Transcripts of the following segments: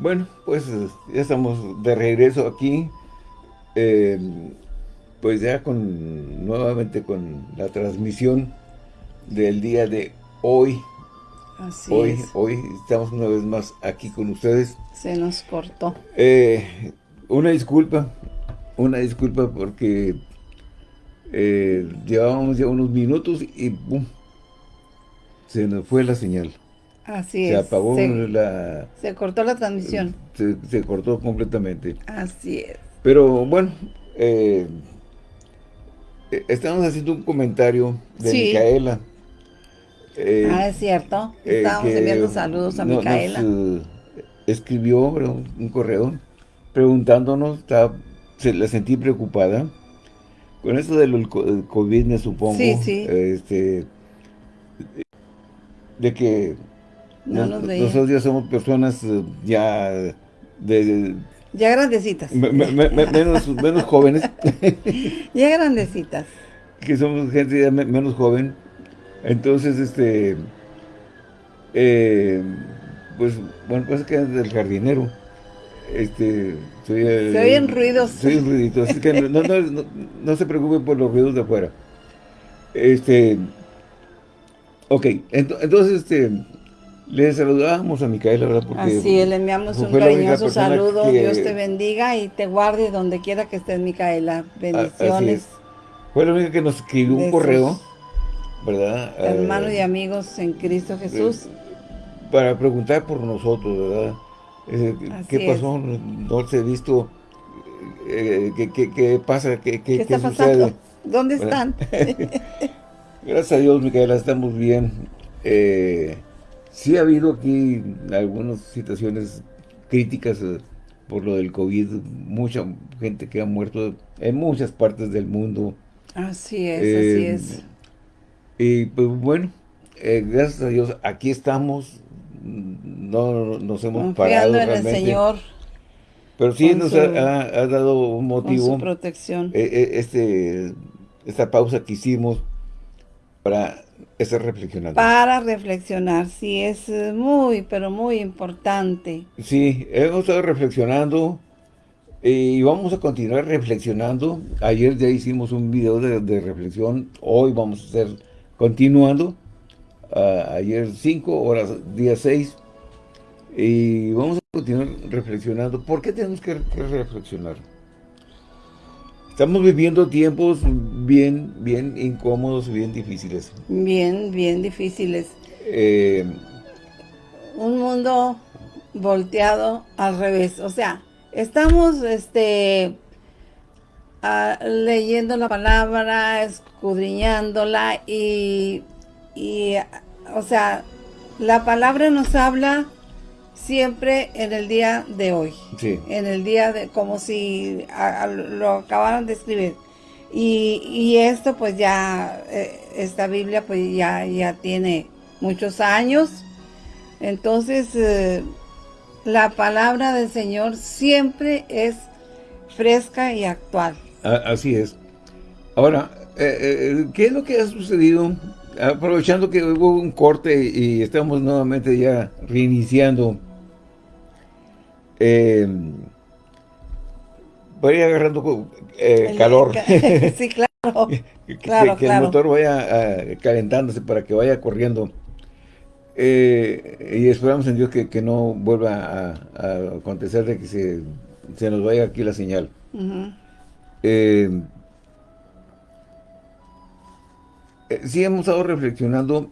Bueno, pues ya estamos de regreso aquí. Eh, pues ya con nuevamente con la transmisión del día de hoy. Así hoy, es. Hoy estamos una vez más aquí con ustedes. Se nos cortó. Eh, una disculpa, una disculpa porque eh, llevábamos ya unos minutos y ¡pum! Se nos fue la señal. Así se es. apagó se, la... se cortó la transmisión. Se, se cortó completamente. Así es. Pero bueno, eh, eh, estamos haciendo un comentario de Sí. Micaela. eh, ah, es cierto. eh, Estábamos enviando saludos a no- Micaela. nos, escribió un correo preguntándonos, estaba- se la sentí preocupada. Con esto del co- el COVID, me supongo. Sí, sí. Este, de que No nos- nos veía. nosotros ya somos personas eh, ya de- de, Ya grandecitas. me- me- me- menos, menos jóvenes. Ya grandecitas. que somos gente ya me- menos joven. Entonces, este, eh, pues, bueno, pues que es del jardinero. Este, soy Se oyen ruidos. Soy ruidito, así que no, no, no, no- se preocupe por los ruidos de afuera. Este, ok, ento- entonces, este, le saludábamos a Micaela, ¿verdad? Porque Así es, le enviamos un cariñoso saludo. que- Dios te bendiga y te guarde donde quiera que estés, Micaela. Bendiciones. es. Fue la única que nos escribió un correo, ¿verdad? Hermanos Eh, y amigos en Cristo Jesús. para preguntar por nosotros, ¿verdad? Eh, ¿Qué pasó? No se ha visto. eh, ¿qué, qué, qué pasa? ¿Qué, qué, ¿Qué está pasando? ¿Dónde ¿Verdad? están? Gracias a Dios, Micaela, estamos bien. Eh, sí ha habido aquí algunas situaciones críticas eh, por lo del COVID. Mucha gente que ha muerto en muchas partes del mundo. Así es, Eh, así es. Y pues bueno, eh, gracias a Dios, aquí estamos. No nos hemos parado Confiando en el realmente. Señor Pero sí con nos su- ha, dado un con motivo su protección. eh, este, esta pausa que hicimos para Para reflexionar, sí, es eh, muy, pero muy importante. Sí, hemos estado reflexionando y vamos a continuar reflexionando. Ayer ya hicimos un video de, de reflexión, hoy vamos a estar continuando. Ayer 5 horas, día 6. Y vamos a continuar reflexionando. ¿Por qué tenemos que, que reflexionar? Estamos viviendo tiempos bien, bien incómodos, bien difíciles. Bien, bien difíciles. Eh, Un mundo volteado al revés. O sea, estamos este leyendo la palabra, escudriñándola y, y, o sea, la palabra nos habla siempre en el día de hoy. sí. en el día de como si a- a- lo acabaran de escribir y, y esto pues ya eh, esta Biblia pues ya ya tiene muchos años entonces eh, la palabra del Señor siempre es fresca y actual Así es. Ahora, eh, ¿qué es lo que ha sucedido? Aprovechando que hubo un corte y estamos nuevamente ya reiniciando. Eh, voy a ir agarrando eh, calor. sí claro que, claro, que el motor vaya ah, calentándose para que vaya corriendo. Eh, y esperamos en Dios que, que no vuelva a, a acontecer de que se, se nos vaya aquí la señal. Eh, eh, sí hemos estado reflexionando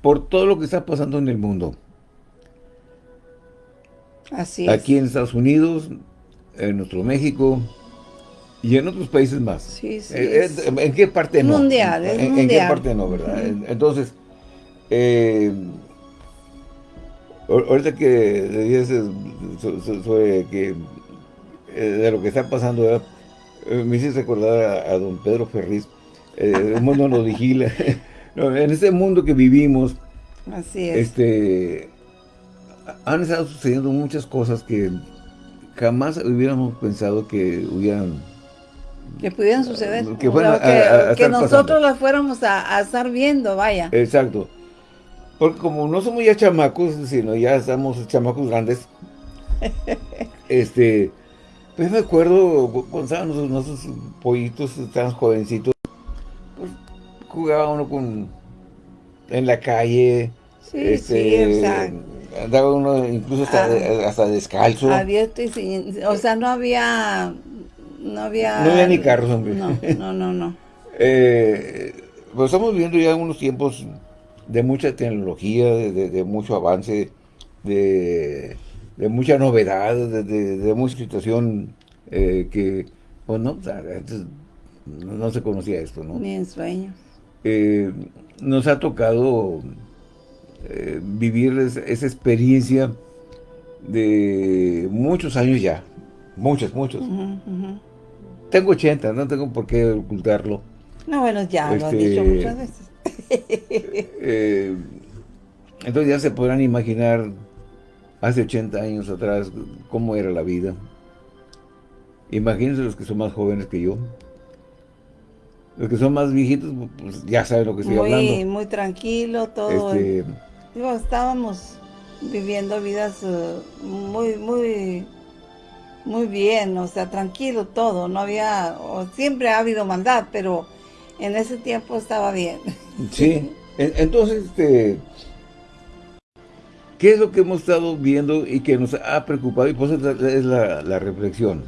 por todo lo que está pasando en el mundo. Así es Aquí en Estados Unidos, en nuestro México y en otros países más. sí, sí, Eh, eh, ¿En qué parte no? mundial, es ¿En, en qué mundial. parte no, verdad? Entonces, eh, ahor- ahorita que so- sobre que de lo que está pasando, me hiciste recordar a, a don Pedro Ferriz. eh, el mundo nos vigila. No, en este mundo que vivimos, así es este han estado sucediendo muchas cosas que jamás hubiéramos pensado que hubieran que pudieran suceder que o fueran sea, a- que, a- a que estar nosotros las fuéramos a, estar viendo vaya Exacto. Porque como no somos ya chamacos, sino ya estamos chamacos grandes, este, pues me acuerdo cuando estaban nuestros, pollitos, estaban jovencitos, pues jugaba uno con, en la calle. Sí, este, sí, Andaba uno incluso hasta, ah. hasta descalzo. Abierto y sin, o sea, no había, no había... No había ni carros, hombre. No, no, no, no. eh, pues estamos viviendo ya unos tiempos de mucha tecnología, de, mucho avance, de, mucha novedad, de, mucha situación eh, que, pues no, no, se conocía esto, ¿no? Ni en sueños. Eh, nos ha tocado eh, vivir esa experiencia de muchos años ya, muchos, muchos. Tengo 80, no tengo por qué ocultarlo. No, bueno, ya lo has dicho este, muchas veces. Eh, entonces ya se podrán imaginar hace 80 años atrás cómo era la vida. Imagínense los que son más jóvenes que yo. Los que son más viejitos, pues ya saben lo que estoy hablando. Muy tranquilo, todo. Este, estábamos viviendo vidas eh, muy, muy, muy bien, o sea, tranquilo todo. No había, siempre ha habido maldad, pero en ese tiempo estaba bien. Sí, entonces, este, ¿qué es lo que hemos estado viendo y que nos ha preocupado? Y pues es la, reflexión.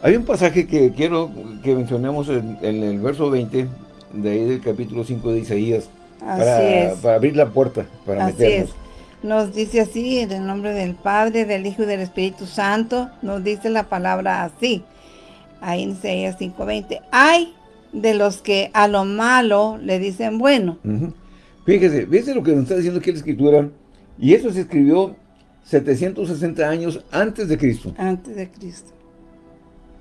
Hay un pasaje que quiero que mencionemos en, el verso 20, de ahí del capítulo 5 de Isaías, para, para, abrir la puerta, para así meternos. Es. Nos dice así, en el nombre del Padre, del Hijo y del Espíritu Santo, nos dice la palabra así, ahí en Isaías 5.20, ¡ay de los que a lo malo le dicen bueno. Fíjese, fíjese lo que nos está diciendo aquí la Escritura, y eso se escribió 760 años antes de Cristo. Antes de Cristo.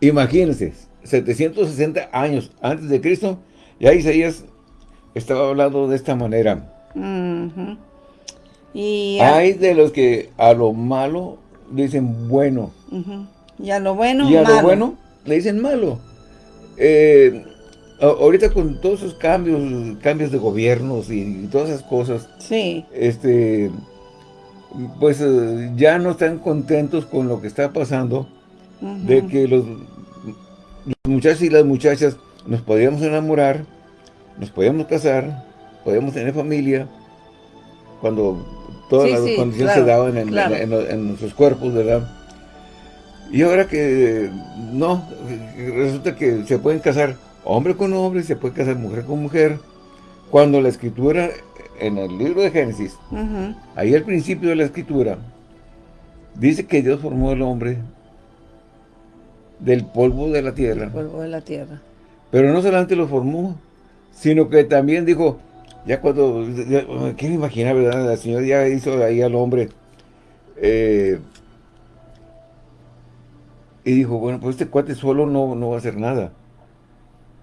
Imagínense, 760 años antes de Cristo, ya Isaías estaba hablando de esta manera. y Hay de los que a lo malo le dicen bueno. Y a lo bueno, Y a lo bueno le dicen malo. Eh, ahorita con todos esos cambios, cambios de gobiernos y, todas esas cosas, sí. este, pues eh, ya no están contentos con lo que está pasando, de que los, muchachos y las muchachas nos podíamos enamorar, nos podíamos casar, podíamos tener familia, cuando todas las condiciones se daban en, en, nuestros cuerpos, ¿verdad? Y ahora que no, resulta que se pueden casar hombre con hombre, se puede casar mujer con mujer. Cuando la escritura, en el libro de Génesis, ahí al principio de la escritura, dice que Dios formó al hombre del polvo de la tierra. Del polvo de la tierra. Pero no solamente lo formó, sino que también dijo, ya cuando, ¿quién imaginar, verdad? La señora ya hizo ahí al hombre, eh, y dijo, bueno, pues este cuate solo no, no va a hacer nada.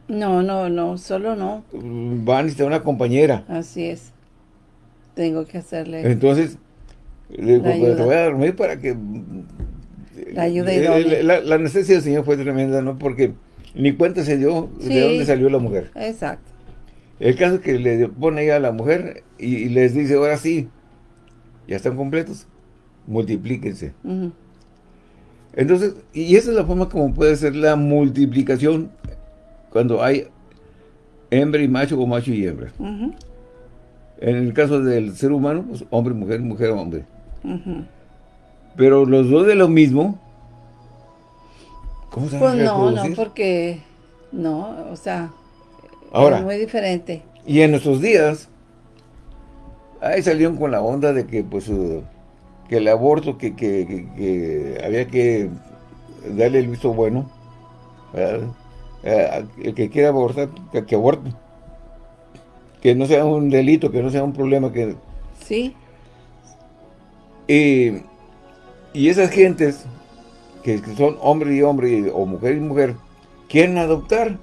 No, no, no, solo no. Va a necesitar una compañera. Así es. Tengo que hacerle... Entonces, le digo, pues, te voy a dormir para que... La ayuda y la, la, necesidad del Señor fue tremenda, ¿no? Porque ni cuenta se dio de dónde salió la mujer. Exacto. El caso es que le pone ella a la mujer y, les dice, ahora sí, ya están completos, multiplíquense. Entonces, y esa es la forma como puede ser la multiplicación cuando hay hembra y macho o macho y hembra. En el caso del ser humano, pues hombre, mujer, mujer, hombre. Pero los dos de lo mismo, ¿cómo se Pues no, no, porque, no, o sea, Ahora, es muy diferente. Y en nuestros días, ahí salieron con la onda de que, pues, uh, que el aborto, que, que, había que darle el visto bueno. Eh, el que quiera abortar, que, aborte. Que no sea un delito, que no sea un problema. que Sí. Y, esas gentes, que, son hombre y hombre, o mujer y mujer, quieren adoptar.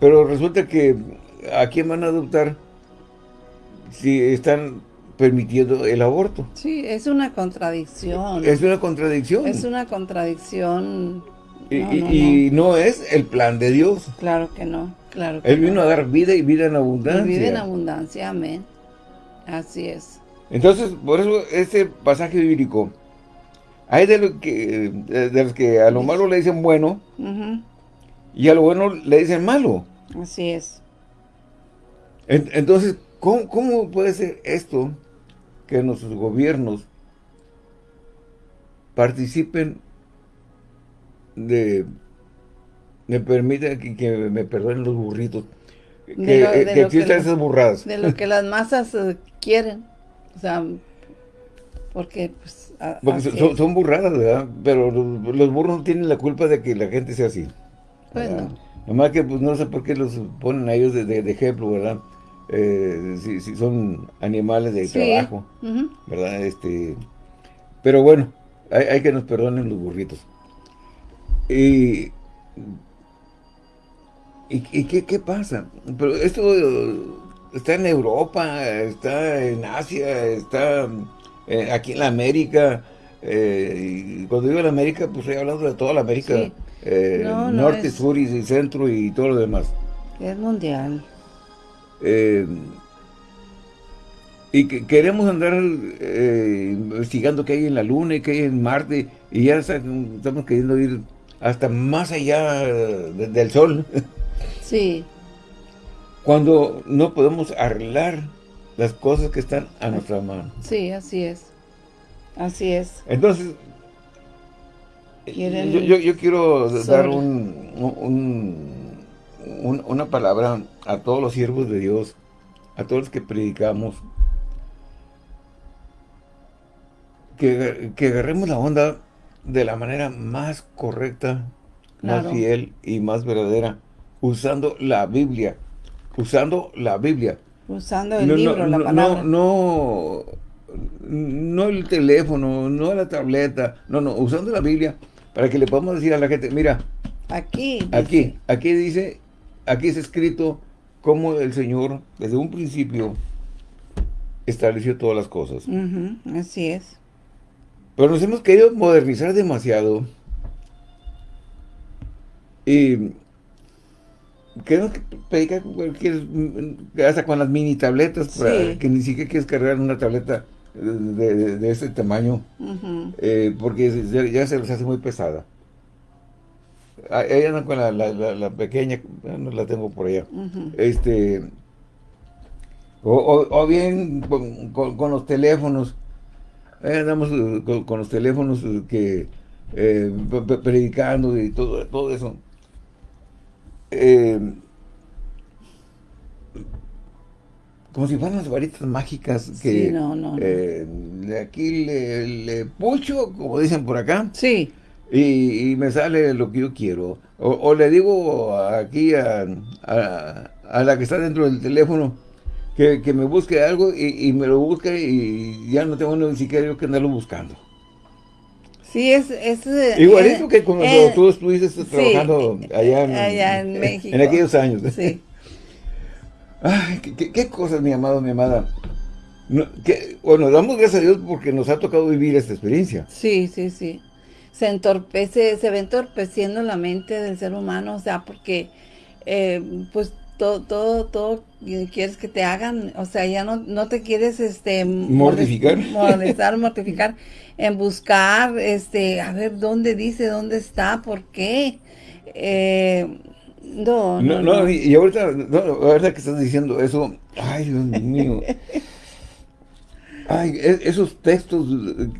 Pero resulta que, ¿a quién van a adoptar? Si están permitiendo el aborto. Sí, es una contradicción. Es una contradicción. Es una contradicción y no, es el plan de Dios. Claro que no, claro Él vino a dar vida y vida en abundancia. vida en abundancia, amén. Así es. Entonces, por eso este pasaje bíblico Hay de, lo que, de, los que a lo malo le dicen bueno y a lo bueno le dicen malo. Así es. entonces, ¿cómo, ¿cómo puede ser esto que nuestros gobiernos participen de me permite que, me perdonen los burritos que, existan esas burradas de lo que las masas eh, quieren. O sea porque pues son, burradas verdad pero los, burros no tienen la culpa de que la gente sea así. Bueno nomás que pues no sé por qué los ponen a ellos de, ejemplo verdad eh, si, son animales de trabajo verdad este pero bueno hay, hay que nos perdonen los burritos y ¿Y, qué, pasa? Pero esto está en Europa, está en Asia, está eh, aquí en la América. Eh, y cuando digo en América, pues estoy hablando de toda la América. Eh, norte, sur y centro y todo lo demás. Es mundial. y que queremos andar investigando qué hay en la Luna y qué hay en Marte. Y ya estamos queriendo ir hasta más allá del Sol. Sí. Cuando no podemos arreglar las cosas que están a nuestra mano. Sí, así es. Así es. Entonces, yo, quiero dar un, una palabra a todos los siervos de Dios, a todos los que predicamos, que, agarremos la onda de la manera más correcta, más fiel y más verdadera usando la Biblia, usando la Biblia. Usando el libro, la palabra. No, no, el teléfono, no la tableta, no, no, usando la Biblia para que le podamos decir a la gente, mira, aquí, aquí, aquí dice, aquí es escrito cómo el Señor desde un principio estableció todas las cosas. así es. Pero nos hemos querido modernizar demasiado y Creo que predica hasta con las mini tabletas, que ni siquiera quieres cargar una tableta de, de, ese tamaño, eh, porque ya se les hace muy pesada. Ahí andan con la, la, pequeña, no la tengo por allá. este o, bien con, los teléfonos, ahí andamos eh, con, los teléfonos que eh, predicando y todo, todo eso. Eh, como si fueran las varitas mágicas que no, no, eh, aquí le, pucho, como dicen por acá. Sí. Y, me sale lo que yo quiero. O, le digo aquí a, la que está dentro del teléfono que, me busque algo y, me lo busque y ya no tengo ni siquiera yo que andarlo buscando. Sí, es... es eh, Igualito que cuando eh, tú estuviste trabajando allá en, México. En aquellos años. Sí. Ay, qué, cosas, mi amado, mi amada. bueno, damos gracias a Dios porque nos ha tocado vivir esta experiencia. Sí, sí, sí. Se entorpece, se va entorpeciendo la mente del ser humano, o sea, porque eh, pues todo, todo, todo quieres que te hagan, o sea, ya no, no te quieres este mortificar, molestar, mortificar, en buscar, este, a ver dónde dice, dónde está, por qué. Eh, no, no, no, y ahorita, no, ahorita que estás diciendo eso, ay, Dios mío. Ay, e, esos textos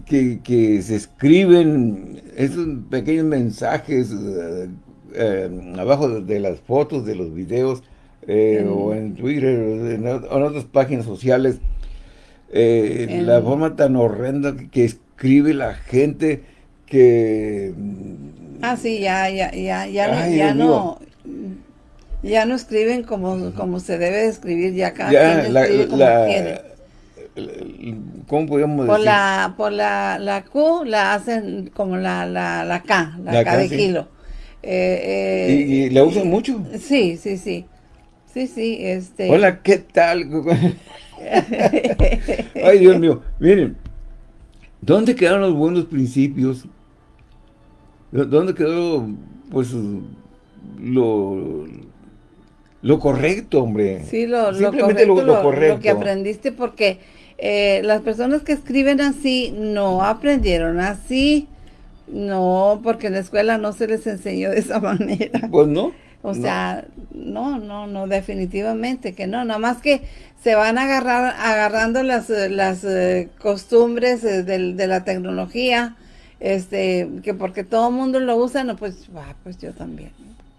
que, que, se escriben, esos pequeños mensajes eh, eh, abajo de, las fotos, de los videos, eh, o en Twitter, o en, otras páginas sociales, la forma tan horrenda que, escribe la gente que... Ah, sí, ya, ya, ya, ya, ya no, ya no escriben como, como se debe escribir, ya cada quien escribe como quiere. ¿Cómo podríamos por La, por la, la Q la hacen como la, la, la K, la, K, de kilo. Eh, eh, ¿Y, la usan mucho? Sí, sí, sí. Sí, sí, este... Hola, ¿qué tal? Ay, Dios mío, miren, ¿dónde quedaron los buenos principios? ¿Dónde quedó, pues, lo, lo correcto, hombre. Sí, lo, lo correcto, lo, que aprendiste, porque eh, las personas que escriben así no aprendieron así. No, porque en la escuela no se les enseñó de esa manera. Pues no. O sea, no, no, no, definitivamente que no. Nada más que se van a agarrar, agarrando las, las eh, costumbres eh, de, la tecnología, este, que porque todo el mundo lo usa, no, pues, va, pues yo también.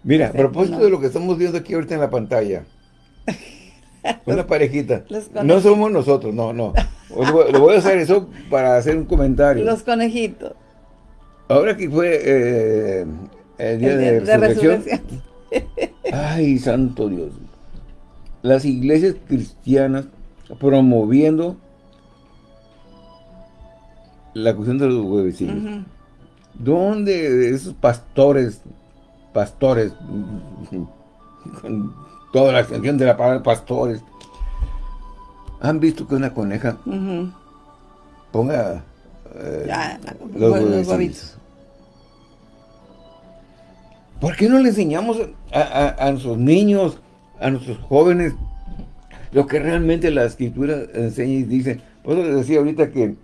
Mira, a propósito de lo que estamos viendo aquí ahorita en la pantalla, una parejita, no somos nosotros, no, no. Lo voy a hacer eso para hacer un comentario. Los conejitos. Ahora que fue eh, el día, de, resurrección. Ay, santo Dios. Las iglesias cristianas promoviendo la cuestión de los huevecillos. ¿Dónde esos pastores, pastores, con toda la extensión de la palabra pastores, han visto que una coneja ponga eh, los, huevecillos? ¿Por qué no le enseñamos a, nuestros niños, a nuestros jóvenes, lo que realmente la escritura enseña y dice? Por eso les decía ahorita que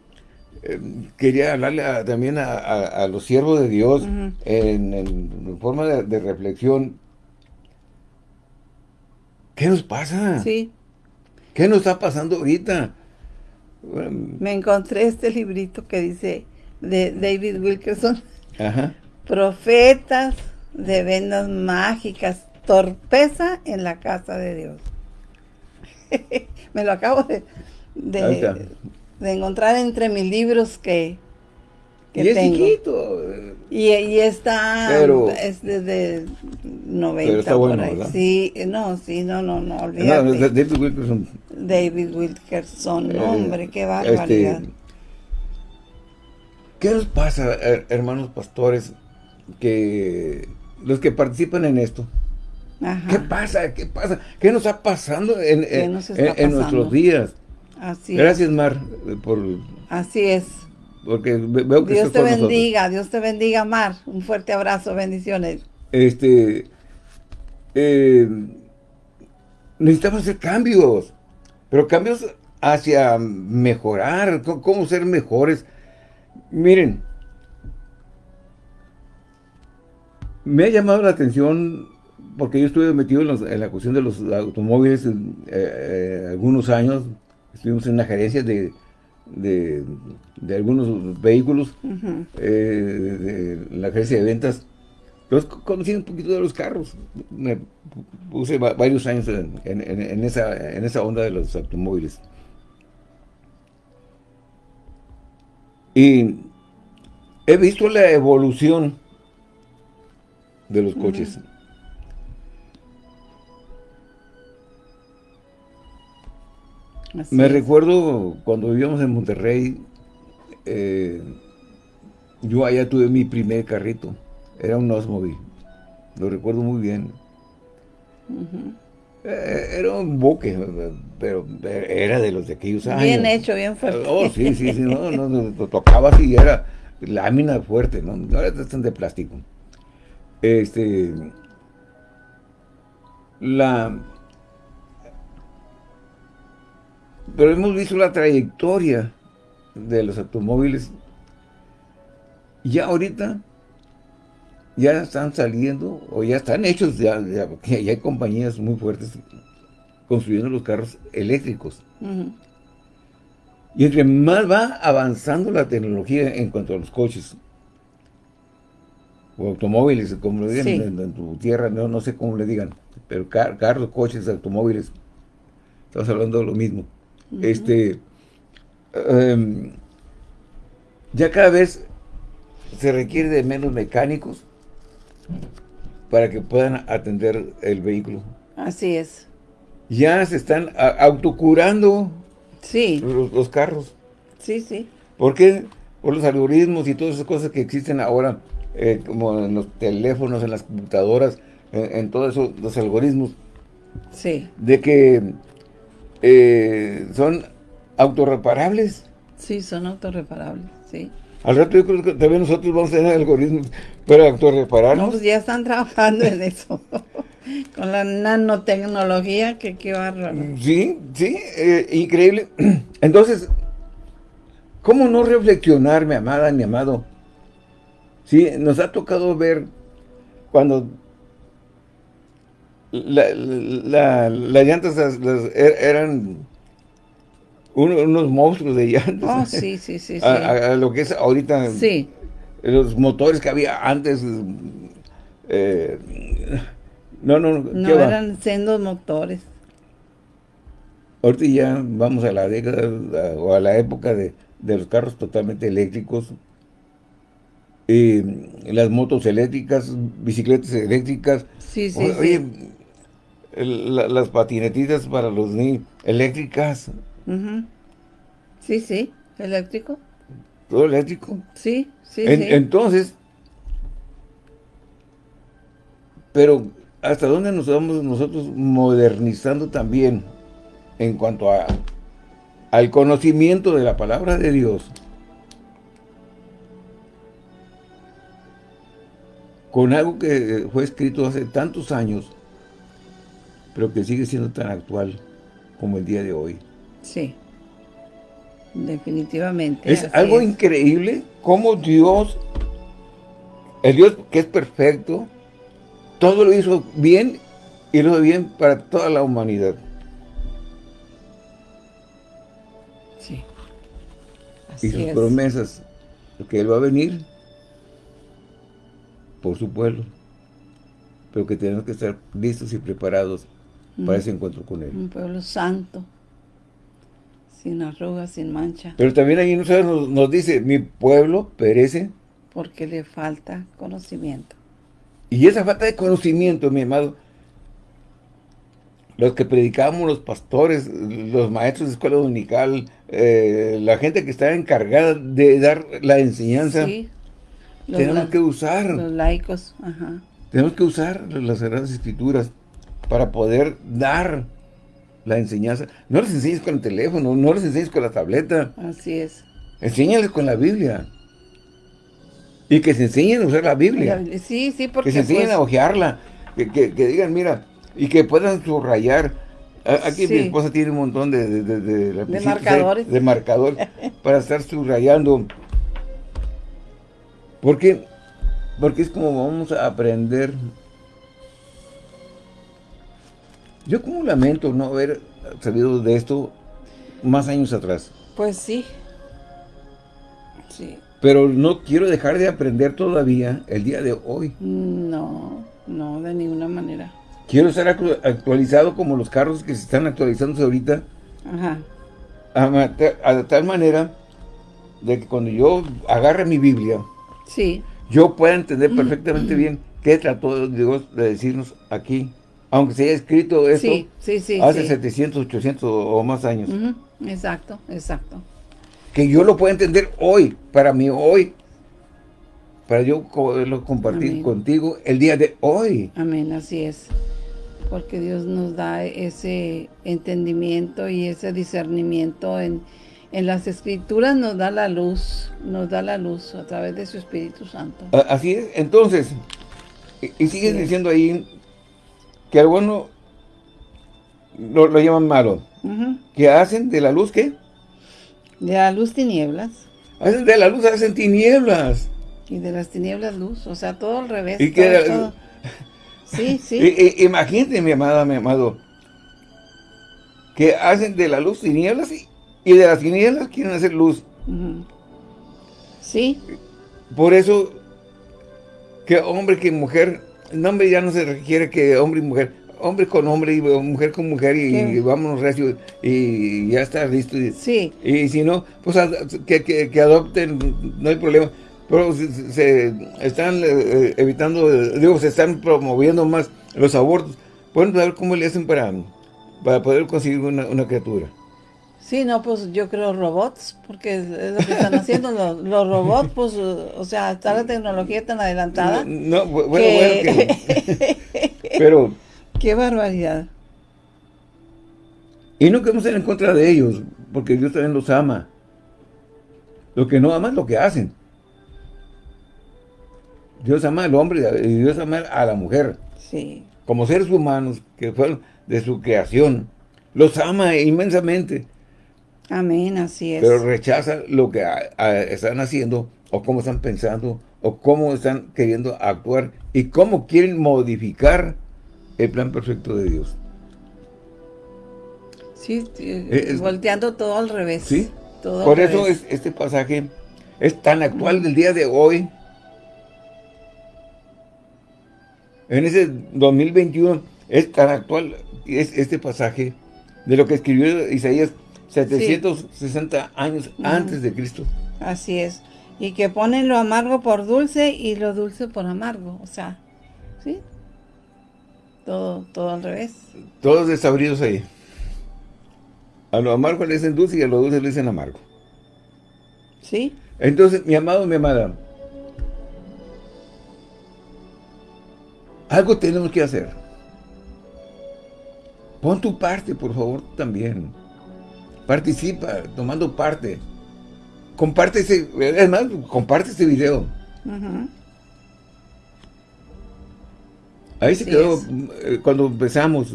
eh, quería hablarle también a, los siervos de Dios en, forma de, reflexión. ¿Qué nos pasa? Sí. ¿Qué nos está pasando ahorita? Me encontré este librito que dice de David Wilkerson. Ajá. Profetas de vendas mágicas, torpeza en la casa de Dios. Me lo acabo de, de, encontrar entre mis libros que, que y es chiquito. Y, y está, es desde 90 por ahí. Sí, no, sí, no, no, no, olvídate. David Wilkerson. David Wilkerson, eh, hombre, qué barbaridad. Este, ¿Qué nos pasa, hermanos pastores, que los que participan en esto. ¿Qué pasa? ¿Qué pasa? ¿Qué nos está pasando en, en, nuestros días? Así Gracias, Mar, por... Así es. Porque veo que Dios te bendiga, Dios te bendiga, Mar. Un fuerte abrazo, bendiciones. Este... Eh, necesitamos hacer cambios, pero cambios hacia mejorar, cómo ser mejores. Miren, Me ha llamado la atención porque yo estuve metido en, la cuestión de los automóviles eh, eh, algunos años. Estuvimos en una gerencia de, de, algunos vehículos, eh, de, la gerencia de ventas. Entonces conocí un poquito de los carros. Me puse varios años en, esa, en esa onda de los automóviles. Y he visto la evolución de los coches. Me recuerdo cuando vivíamos en Monterrey, eh, yo allá tuve mi primer carrito, era un Osmobile, lo recuerdo muy bien. Eh, era un buque, pero era de los de aquellos años. Bien hecho, bien fuerte. Oh, sí, sí, sí, no, no, lo tocaba así, era lámina fuerte, ¿no? Ahora están de plástico este, la, pero hemos visto la trayectoria de los automóviles. Ya ahorita, ya están saliendo, o ya están hechos, ya, ya, hay compañías muy fuertes construyendo los carros eléctricos. Y entre más va avanzando la tecnología en cuanto a los coches, o automóviles, como le digan en, tu tierra, no, no sé cómo le digan, pero carros, coches, automóviles, estamos hablando de lo mismo. Este, em, ya cada vez se requiere de menos mecánicos para que puedan atender el vehículo. Así es. Ya se están autocurando sí. los, los carros. Sí, sí. ¿Por qué? Por los algoritmos y todas esas cosas que existen ahora eh, como en los teléfonos, en las computadoras, en, todos esos los algoritmos. Sí. De que eh, son autorreparables. Sí, son autorreparables, sí. Al rato yo creo que también nosotros vamos a tener algoritmos para autorrepararnos. No, pues ya están trabajando en eso. Con la nanotecnología, que qué bárbaro. Sí, sí, eh, increíble. Entonces, ¿cómo no reflexionar, mi amada, mi amado? Sí, nos ha tocado ver cuando las llantas er, eran unos monstruos de llantas. Oh, sí, sí, sí. A, lo que es ahorita. Sí. Los motores que había antes. Eh, no, no, no. eran sendos motores. Ahorita ya vamos a la década o a la época de, los carros totalmente eléctricos. Y las motos eléctricas, bicicletas eléctricas. Sí, sí, Oye, las patinetitas para los niños eléctricas. Sí, sí, eléctrico. ¿Todo eléctrico? Sí, sí, sí. Entonces, pero ¿hasta dónde nos vamos nosotros modernizando también en cuanto a al conocimiento de la palabra de Dios? Con algo que fue escrito hace tantos años, pero que sigue siendo tan actual como el día de hoy. Sí, definitivamente. Es algo increíble cómo Dios, el Dios que es perfecto, todo lo hizo bien y lo hizo bien para toda la humanidad. Sí. y sus promesas, que Él va a venir por su pueblo, pero que tenemos que estar listos y preparados para ese encuentro con Él. Un pueblo santo, sin arrugas, sin mancha. Pero también ahí nos, nos dice, mi pueblo perece. Porque le falta conocimiento. Y esa falta de conocimiento, mi amado, los que predicamos, los pastores, los maestros de escuela dominical, eh, la gente que está encargada de dar la enseñanza, tenemos que usar. Los laicos, ajá. Tenemos que usar las Sagradas Escrituras para poder dar la enseñanza. No les enseñes con el teléfono, no les enseñes con la tableta. Así es. Enséñales con la Biblia. Y que se enseñen a usar la Biblia. Sí, sí, porque... Que se enseñen pues a ojearla. Que, digan, mira, y que puedan subrayar. Aquí mi esposa tiene un montón de... De, de, marcadores. De marcador para estar subrayando. Porque, porque es como vamos a aprender Yo como lamento no haber sabido de esto más años atrás. Pues sí. Sí. Pero no quiero dejar de aprender todavía el día de hoy. No, no, de ninguna manera. Quiero estar actualizado como los carros que se están actualizándose ahorita. Ajá. A, tal manera de que cuando yo agarre mi Biblia, sí. yo pueda entender perfectamente bien qué trató Dios de decirnos aquí aunque se haya escrito esto hace 700, 800 o más años. Exacto, exacto. Que yo lo pueda entender hoy, para mí hoy, para yo poderlo compartir contigo el día de hoy. Amén, así es. Porque Dios nos da ese entendimiento y ese discernimiento en, las Escrituras, nos da la luz, nos da la luz a través de su Espíritu Santo. Así es, entonces, y, sigues diciendo ahí que algunos lo, lo llaman malo. ¿Que hacen de la luz qué? De la luz tinieblas. Hacen de la luz, hacen tinieblas. Y de las tinieblas luz, o sea, todo al revés. Y Sí, sí. imagínate, mi amada, mi amado, que hacen de la luz tinieblas y, de las tinieblas quieren hacer luz. Sí. Por eso, que hombre, que mujer no, hombre, ya no se requiere que hombre y mujer, hombre con hombre y mujer con mujer y, vámonos recio y ya está listo. Sí. Y si no, pues que, adopten, no hay problema. Pero se, están eh, evitando, digo, se están promoviendo más los abortos. Pueden ver cómo le hacen para, para poder conseguir una, una criatura. Sí, no, pues yo creo robots, porque es lo que están haciendo los, robots, pues, o sea, está la tecnología tan adelantada. No, bueno, bueno, que, pero... Qué barbaridad. Y no queremos ir en contra de ellos, porque Dios también los ama. Lo que no ama es lo que hacen. Dios ama al hombre y Dios ama a la mujer. Sí. Como seres humanos que fueron de su creación. Los ama inmensamente. Amén, así es. Pero rechaza lo que están haciendo o cómo están pensando, o cómo están queriendo actuar, y cómo quieren modificar el plan perfecto de Dios. Sí, eh, volteando todo al revés. Sí, por eso Es, este pasaje es tan actual del día de hoy. En ese 2021 es tan actual es este pasaje de lo que escribió Isaías 760 años antes de Cristo. Así es. Y que ponen lo amargo por dulce y lo dulce por amargo. O sea, ¿sí? Todo, todo al revés. Todos desabridos ahí. A lo amargo le dicen dulce y a lo dulce le dicen amargo. ¿Sí? Entonces, mi amado, mi amada, algo tenemos que hacer. Pon tu parte, por favor, también. Participa, tomando parte. Comparte ese, es más, comparte este video. Ahí se quedó, eh, cuando empezamos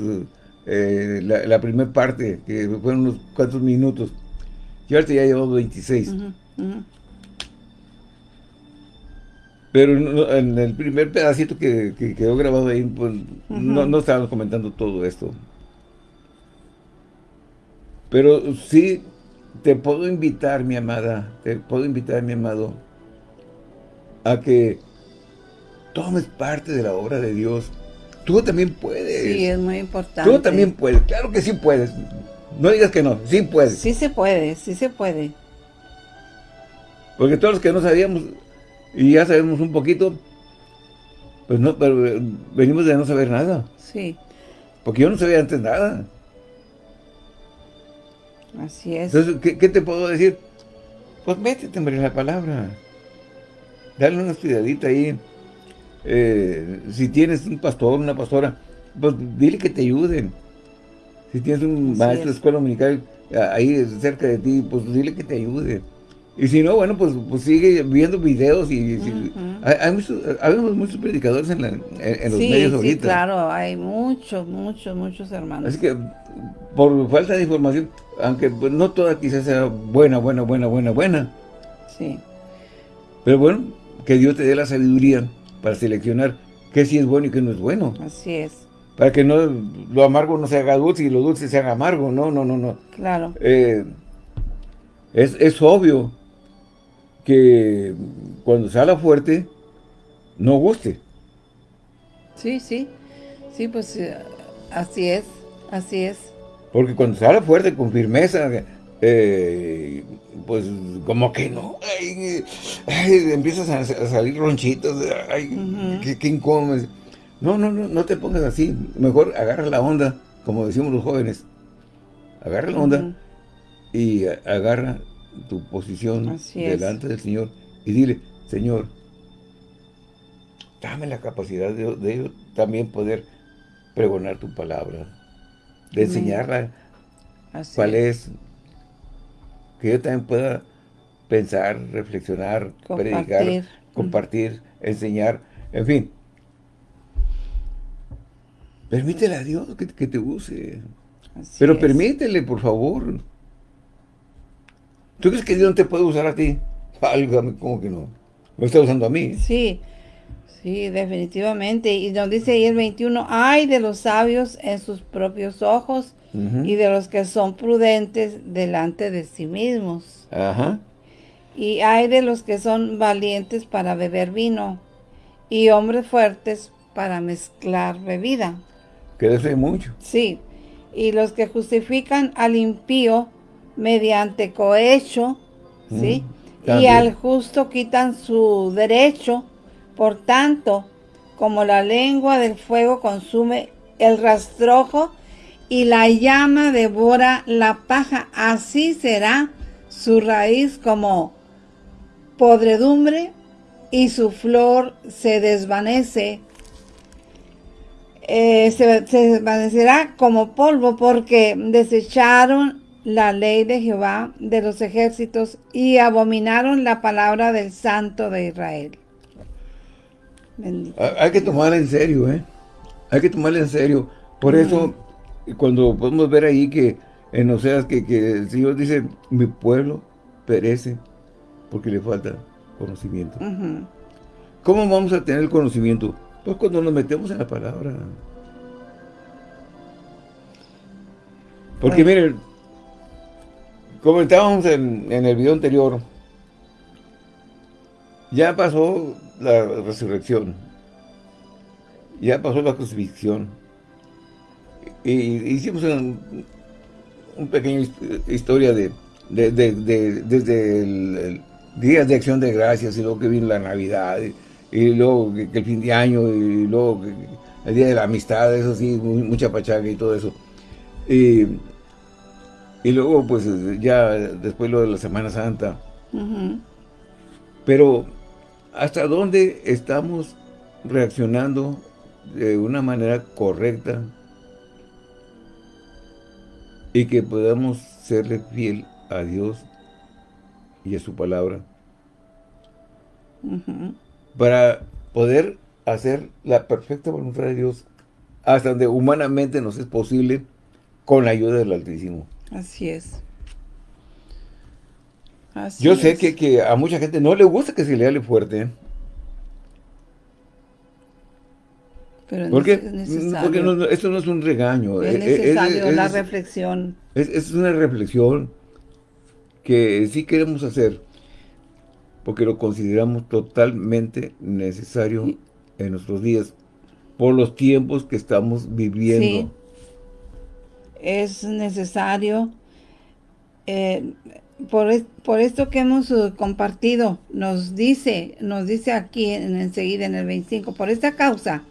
eh, la, primera parte, que fueron unos cuantos minutos. Y ahorita ya llevamos 26. Pero en el primer pedacito que, quedó grabado ahí, pues no, no estábamos comentando todo esto. Pero sí, te puedo invitar, mi amada, te puedo invitar, mi amado, a que tomes parte de la obra de Dios. Tú también puedes. Sí, es muy importante. Tú también puedes, claro que sí puedes. No digas que no, sí puedes. Sí se puede, sí se puede. Porque todos los que no sabíamos, y ya sabemos un poquito, pues no, pero venimos de no saber nada. Sí. Porque yo no sabía antes nada. Así es. Entonces, ¿qué, te puedo decir? Pues métete en la palabra. Dale una estudiadita ahí. Eh, si tienes un pastor, una pastora, pues dile que te ayuden. Si tienes un maestro de escuela dominical ahí cerca de ti, pues dile que te ayude. Y si no, bueno, pues, pues sigue viendo videos y... hay, muchos, muchos predicadores en, los medios ahorita. Sí, claro, hay muchos, muchos, muchos hermanos. Así que, por falta de información, aunque pues, no toda quizás sea buena, buena, buena, buena, buena. Sí. Pero bueno, que Dios te dé la sabiduría para seleccionar qué sí es bueno y qué no es bueno. Así es. Para que no lo amargo no se haga dulce y lo dulce se haga amargo. No, no, no, no. Claro. Eh, es, es obvio que cuando sale fuerte, no guste. Sí, sí, sí, pues eh, así es, así es. Porque cuando sale fuerte, con firmeza, eh, pues como que no, empiezas a, salir ronchitos, ay, qué, incómodo. No, no, no, no te pongas así, mejor agarra la onda, como decimos los jóvenes, agarra la onda y agarra tu posición delante del Señor y dile, Señor, dame la capacidad de, de también poder pregonar tu palabra, de enseñarla cuál es. que yo también pueda pensar, reflexionar, predicar, compartir, enseñar, en fin. Permítele a Dios que, te use. Pero permítele, por favor. ¿Tú crees que Dios no te puede usar a ti? Válgame, ¿cómo que no? ¿Me está usando a mí? Sí, sí, definitivamente. Y nos dice ahí el 21, hay de los sabios en sus propios ojos y de los que son prudentes delante de sí mismos. Ajá. Y hay de los que son valientes para beber vino y hombres fuertes para mezclar bebida. Que mucho. Sí. Y los que justifican al impío mediante cohecho, ¿sí? Y al justo quitan su derecho, por tanto, como la lengua del fuego consume el rastrojo y la llama devora la paja, así será su raíz como podredumbre y su flor se desvanece, eh, se, se desvanecerá como polvo porque desecharon la ley de Jehová de los ejércitos y abominaron la palabra del Santo de Israel. Hay que tomarla en serio, ¿eh? Hay que tomarla en serio. Por eso, cuando podemos ver ahí que en Oseas que, que el Señor dice, mi pueblo perece porque le falta conocimiento. ¿Cómo vamos a tener el conocimiento? Pues cuando nos metemos en la palabra. Porque miren, comentábamos en, en el video anterior, ya pasó la resurrección, ya pasó la crucifixión, y hicimos un, pequeño historia de, desde el, día de acción de gracias y luego que vino la Navidad y, luego que, el fin de año y luego el día de la amistad, eso sí, mucha pachaga y todo eso. Y, luego pues ya después lo de la Semana Santa. Pero ¿hasta dónde estamos reaccionando de una manera correcta y que podamos serle fiel a Dios y a su palabra. Para poder hacer la perfecta voluntad de Dios hasta donde humanamente nos es posible con la ayuda del Altísimo. Así es. Yo sé que, que, a mucha gente no le gusta que se le hable fuerte. Pero Porque esto no es un regaño. Es necesario la reflexión. Es, una reflexión que sí queremos hacer porque lo consideramos totalmente necesario en nuestros días por los tiempos que estamos viviendo. Sí, es necesario eh, por, por, esto que hemos uh, compartido, nos dice, nos dice aquí en, enseguida en el 25, por esta causa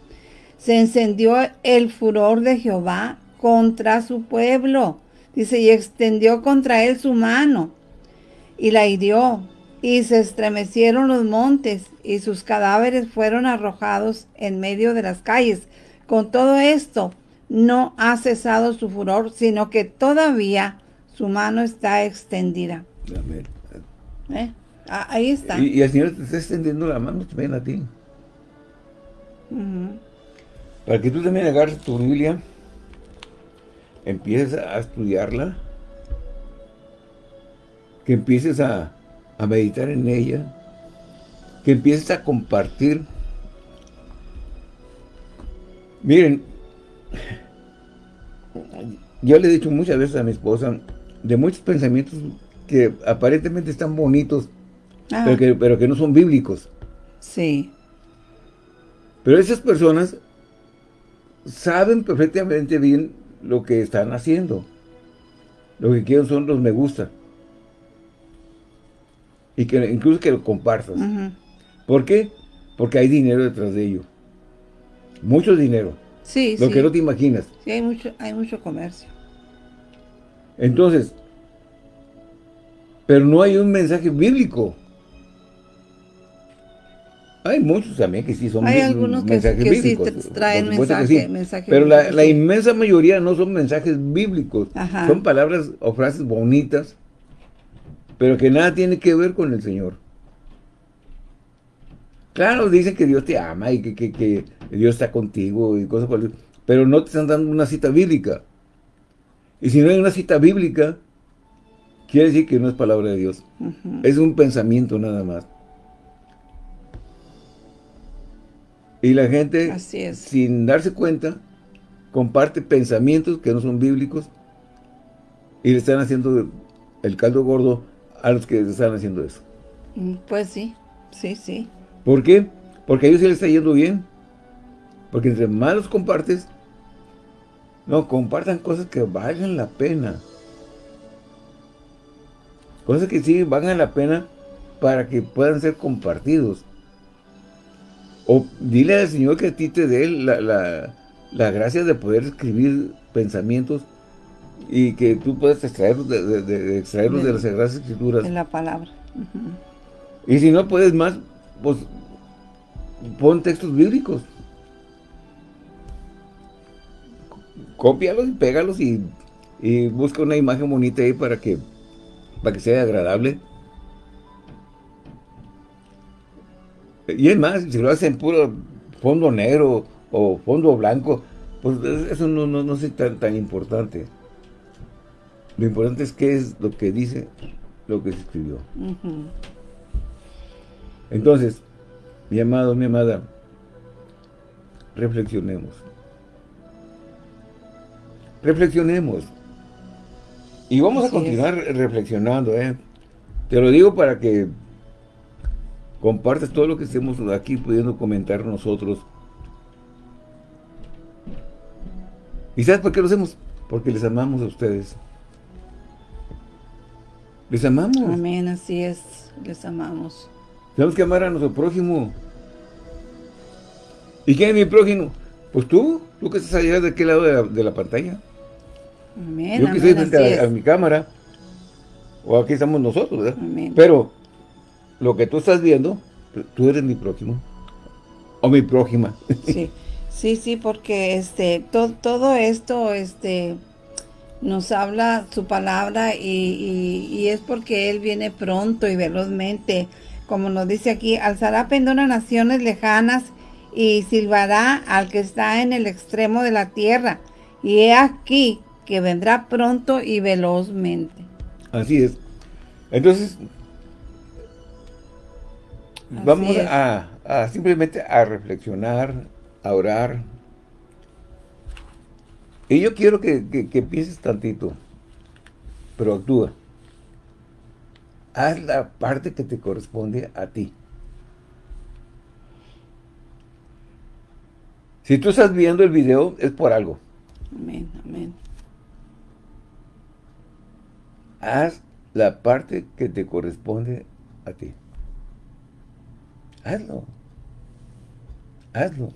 se encendió el furor de Jehová contra su pueblo. Dice, y extendió contra él su mano y la hirió. Y se estremecieron los montes y sus cadáveres fueron arrojados en medio de las calles. Con todo esto, no ha cesado su furor, sino que todavía su mano está extendida. Amén. ¿Eh? Ah, ahí está. Y, el Señor te está extendiendo la mano también a ti. Para que tú también agarres tu Biblia, empieces a estudiarla, que empieces a, meditar en ella, que empieces a compartir. Miren, yo le he dicho muchas veces a mi esposa de muchos pensamientos que aparentemente están bonitos, pero que, pero que no son bíblicos. Sí. Pero esas personas saben perfectamente bien lo que están haciendo. Lo que quieren son los me gusta. Y que incluso que lo compartas. ¿Por qué? Porque hay dinero detrás de ello. Mucho dinero. Sí, Lo que no te imaginas. Sí, hay mucho, hay mucho comercio. Entonces, pero no hay un mensaje bíblico. Hay muchos también que sí son Hay algunos que, sí traen mensaje, Pero la, inmensa mayoría no son mensajes bíblicos. Son palabras o frases bonitas, pero que nada tiene que ver con el Señor. Claro, dicen que Dios te ama y que, que, Dios está contigo y cosas por pero no te están dando una cita bíblica. Y si no hay una cita bíblica, quiere decir que no es palabra de Dios. Es un pensamiento nada más. Y la gente, sin darse cuenta, comparte pensamientos que no son bíblicos y le están haciendo el caldo gordo a los que están haciendo eso. Mm, pues sí, sí, sí. ¿Por qué? Porque a ellos se les está yendo bien. Porque entre más los compartes, no, compartan cosas que valgan la pena. Cosas que sí valgan la pena para que puedan ser compartidos. O dile al Señor que a ti te dé la, gracia de poder escribir pensamientos y que tú puedas extraerlos de, extraerlos de, las Sagradas Escrituras. En la palabra. Y si no puedes más, pues pon textos bíblicos. Cópialos y pégalos y, y busca una imagen bonita ahí para que, para que sea agradable. Y es más, si lo hacen puro fondo negro o fondo blanco, pues eso no, no, es tan, tan importante. Lo importante es qué es lo que dice lo que se escribió. Entonces, mi amado, mi amada, reflexionemos. Reflexionemos. Y vamos a continuar reflexionando, ¿eh? Te lo digo para que compartas todo lo que estemos aquí pudiendo comentar nosotros. ¿Y sabes por qué lo hacemos? Porque les amamos a ustedes. Les amamos. Amén, así es. Les amamos. Tenemos que amar a nuestro prójimo. ¿Y quién es mi prójimo? Pues tú, tú que estás allá de aquel lado de la, pantalla. Amén, Yo que estoy frente a, mi cámara. O aquí estamos nosotros, ¿verdad? Amén. Pero lo que tú estás viendo, tú eres mi prójimo. O mi prójima. Sí, sí, sí, porque este, todo esto, este nos habla su palabra y, es porque Él viene pronto y velozmente. Como nos dice aquí, alzará pendón a naciones lejanas y silbará al que está en el extremo de la tierra. Y he aquí que vendrá pronto y velozmente. Así es. Entonces, vamos A, a simplemente a reflexionar, a orar, y yo quiero que, pienses tantito, pero actúa. Haz la parte que te corresponde a ti. Si tú estás viendo el video, es por algo. Amén, amén. Haz la parte que te corresponde a ti. Hazlo. Hazlo.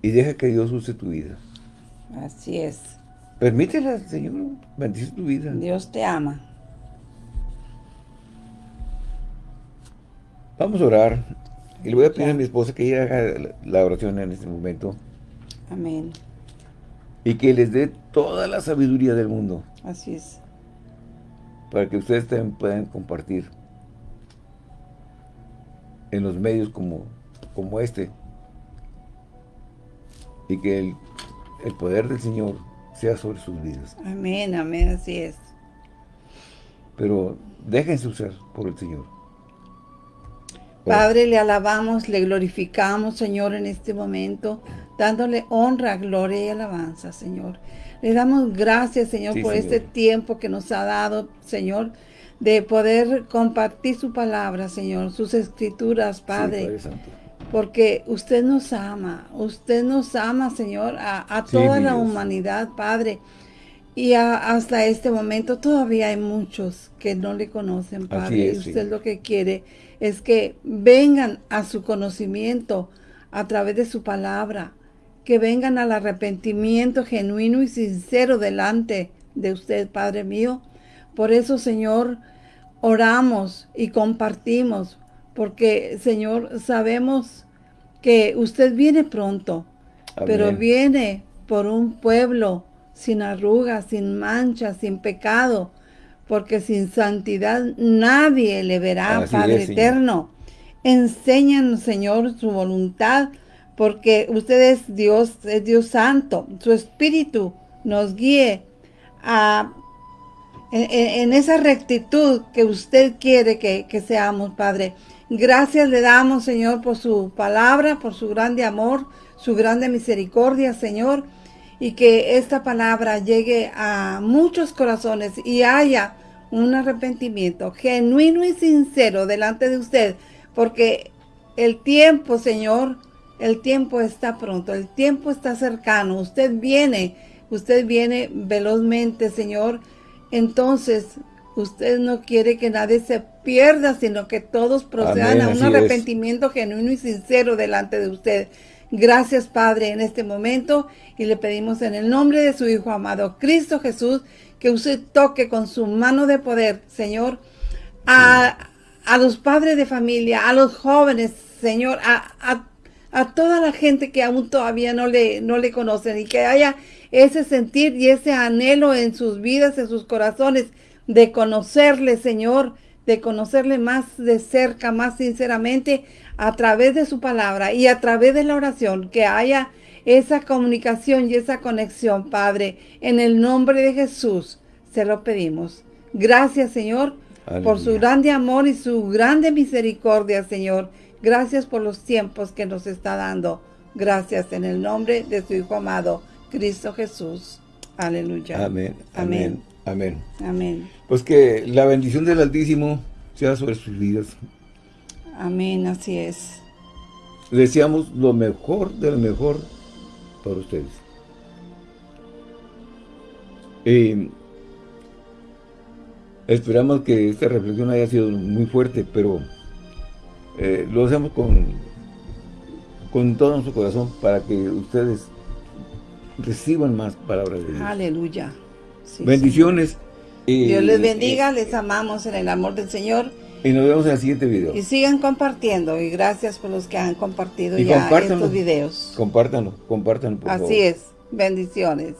Y deja que Dios use tu vida. Así es. Permítela, Señor, bendice tu vida. Dios te ama. Vamos a orar. Y le voy a pedir a mi esposa que ella haga la oración en este momento. Amén. Y que les dé toda la sabiduría del mundo. Así es. Para que ustedes también puedan compartir en los medios como, como este. Y que el el poder del Señor sea sobre sus vidas. Amén, amén, así es. Pero déjense usar por el Señor. Padre, le alabamos, le glorificamos, Señor, en este momento, dándole honra, gloria y alabanza, Señor. Le damos gracias, Señor, por este tiempo que nos ha dado, Señor, de poder compartir su palabra, Señor, sus escrituras, Padre. Sí, porque usted nos ama, usted nos ama, Señor, a, toda la humanidad, Padre. Y hasta este momento todavía hay muchos que no le conocen, Padre. y usted lo que quiere es que vengan a su conocimiento a través de su palabra, que vengan al arrepentimiento genuino y sincero delante de usted, Padre mío. Por eso, Señor, oramos y compartimos, porque, Señor, sabemos que usted viene pronto, pero viene por un pueblo sin arrugas, sin mancha, sin pecado, porque sin santidad nadie le verá, Padre eterno. Enséñanos, Señor, su voluntad, porque usted es Dios, es Dios santo. Su Espíritu nos guíe a, en, esa rectitud que usted quiere que, que seamos, Padre. Gracias le damos, Señor, por su palabra, por su grande amor, su grande misericordia, Señor. Y que esta palabra llegue a muchos corazones y haya un arrepentimiento genuino y sincero delante de usted. Porque el tiempo, Señor, el tiempo está pronto, el tiempo está cercano. Usted viene, usted viene velozmente, Señor. Entonces, Usted no quiere que nadie se pierda, sino que todos procedan a un arrepentimiento genuino y sincero delante de usted. Gracias, Padre, en este momento. Y le pedimos en el nombre de su Hijo amado, Cristo Jesús, que usted toque con su mano de poder, Señor, a, los padres de familia, a los jóvenes, Señor, a, a, toda la gente que aún todavía no le, no le conocen y que haya ese sentir y ese anhelo en sus vidas, en sus corazones, de conocerle, Señor, de conocerle más de cerca, más sinceramente, a través de su palabra y a través de la oración, que haya esa comunicación y esa conexión, Padre, en el nombre de Jesús, se lo pedimos. Gracias, Señor, por su grande amor y su grande misericordia, Señor. Gracias por los tiempos que nos está dando. Gracias en el nombre de su Hijo amado, Cristo Jesús. Aleluya. Amén. Amén. Amén. Amén. Pues que la bendición del Altísimo sea sobre sus vidas. Amén, así es. Deseamos lo mejor del mejor para ustedes. Y esperamos que esta reflexión haya sido muy fuerte, pero eh, lo hacemos con, con todo nuestro corazón para que ustedes reciban más palabras de Dios. Aleluya. Bendiciones. Dios les bendiga, les amamos en el amor del Señor. Y nos vemos en el siguiente video. Y sigan compartiendo. Y gracias por los que han compartido ya estos videos. Compártanlo, compártanlo, por Así es. Bendiciones.